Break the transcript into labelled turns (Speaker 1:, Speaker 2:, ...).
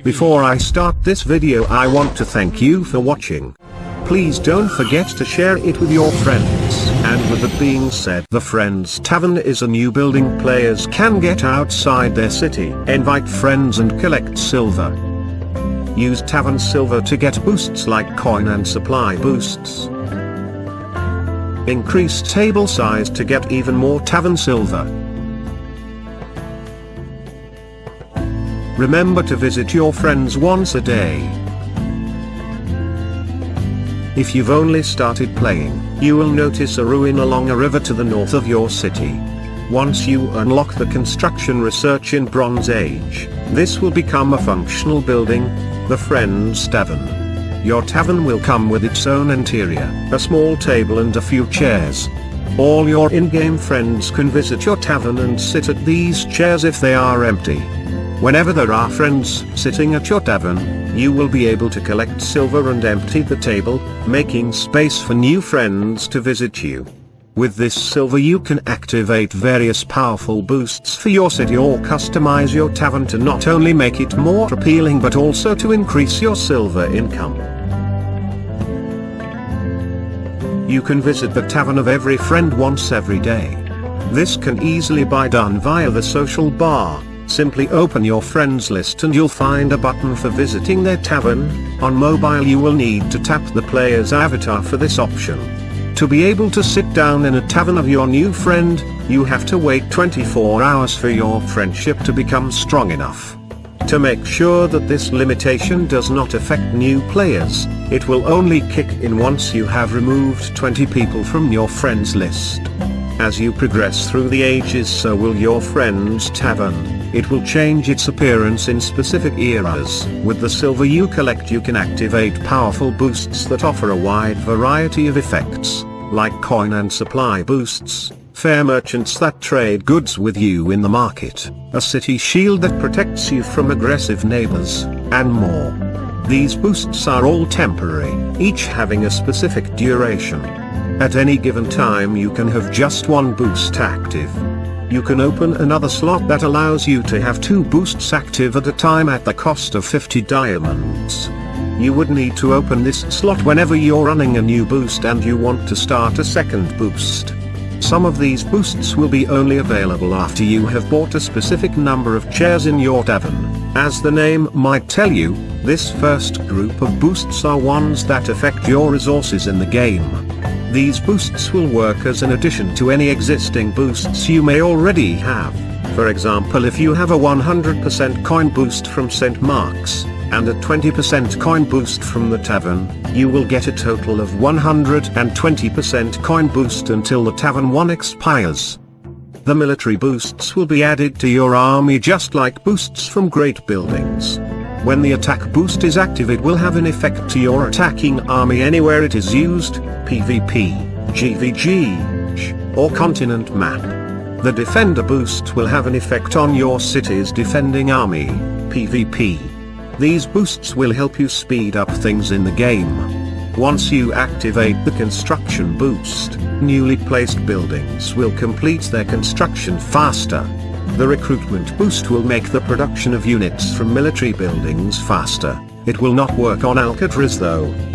Speaker 1: Before I start this video I want to thank you for watching. Please don't forget to share it with your friends. And with that being said the Friends Tavern is a new building players can get outside their city. Invite friends and collect silver. Use Tavern Silver to get boosts like coin and supply boosts. Increase table size to get even more Tavern Silver. Remember to visit your friends once a day. If you've only started playing, you will notice a ruin along a river to the north of your city. Once you unlock the construction research in Bronze Age, this will become a functional building, the Friends Tavern. Your tavern will come with its own interior, a small table and a few chairs. All your in-game friends can visit your tavern and sit at these chairs if they are empty. Whenever there are friends sitting at your tavern, you will be able to collect silver and empty the table, making space for new friends to visit you. With this silver you can activate various powerful boosts for your city or customize your tavern to not only make it more appealing but also to increase your silver income. You can visit the tavern of every friend once every day. This can easily be done via the social bar. Simply open your friends list and you'll find a button for visiting their tavern. On mobile you will need to tap the player's avatar for this option. To be able to sit down in a tavern of your new friend, you have to wait 24 hours for your friendship to become strong enough. To make sure that this limitation does not affect new players, it will only kick in once you have removed 20 people from your friends list. As you progress through the ages so will your friend's tavern, it will change its appearance in specific eras. With the silver you collect you can activate powerful boosts that offer a wide variety of effects, like coin and supply boosts, fair merchants that trade goods with you in the market, a city shield that protects you from aggressive neighbors, and more. These boosts are all temporary, each having a specific duration. At any given time you can have just one boost active. You can open another slot that allows you to have two boosts active at a time at the cost of 50 diamonds. You would need to open this slot whenever you're running a new boost and you want to start a second boost. Some of these boosts will be only available after you have bought a specific number of chairs in your tavern. As the name might tell you, this first group of boosts are ones that affect your resources in the game. These boosts will work as an addition to any existing boosts you may already have. For example if you have a 100% coin boost from St. Mark's, and a 20% coin boost from the tavern, you will get a total of 120% coin boost until the tavern 1 expires. The military boosts will be added to your army just like boosts from great buildings. When the attack boost is active it will have an effect to your attacking army anywhere it is used, PvP, GVG, or continent map. The defender boost will have an effect on your city's defending army, PvP. These boosts will help you speed up things in the game. Once you activate the construction boost, newly placed buildings will complete their construction faster. The recruitment boost will make the production of units from military buildings faster. It will not work on Alcatraz though.